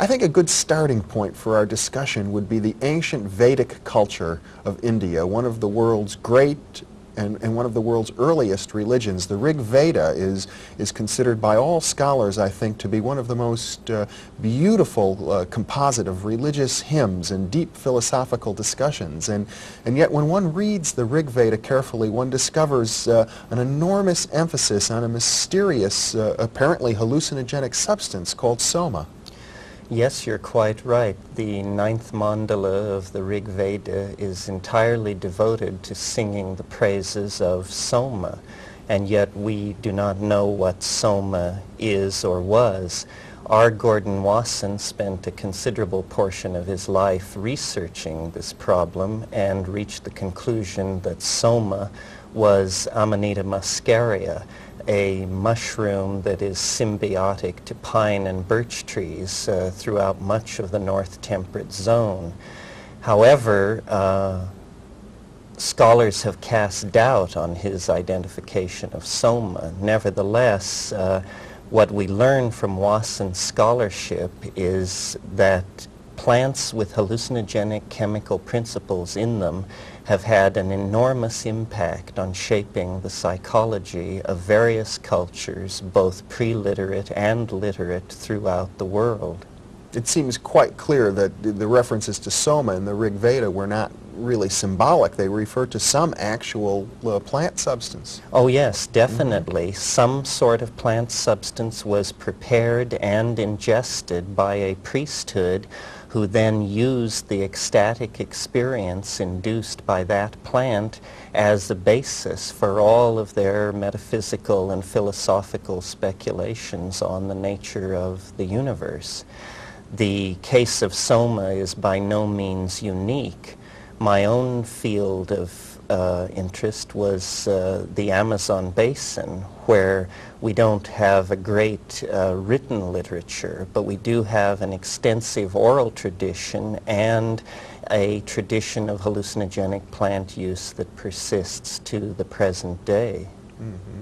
I think a good starting point for our discussion would be the ancient Vedic culture of India, one of the world's great and, and, one of the world's earliest religions. The Rig Veda is, is considered by all scholars, I think, to be one of the most uh, beautiful uh, composite of religious hymns and deep philosophical discussions. And, and yet when one reads the Rig Veda carefully, one discovers uh, an enormous emphasis on a mysterious, uh, apparently hallucinogenic substance called soma. Yes, you're quite right. The ninth mandala of the Rig Veda is entirely devoted to singing the praises of Soma, and yet we do not know what Soma is or was. R. Gordon Wasson spent a considerable portion of his life researching this problem and reached the conclusion that Soma was Amanita muscaria, a mushroom that is symbiotic to pine and birch trees uh, throughout much of the north temperate zone. However, uh, scholars have cast doubt on his identification of soma. Nevertheless, uh, what we learn from Wasson's scholarship is that plants with hallucinogenic chemical principles in them have had an enormous impact on shaping the psychology of various cultures, both pre-literate and literate throughout the world. It seems quite clear that the references to Soma in the Rig Veda were not really symbolic. They refer to some actual uh, plant substance. Oh yes, definitely. Mm -hmm. Some sort of plant substance was prepared and ingested by a priesthood who then used the ecstatic experience induced by that plant as a basis for all of their metaphysical and philosophical speculations on the nature of the universe. The case of Soma is by no means unique. My own field of uh, interest was uh, the Amazon basin, where we don't have a great uh, written literature, but we do have an extensive oral tradition and a tradition of hallucinogenic plant use that persists to the present day. Mm -hmm.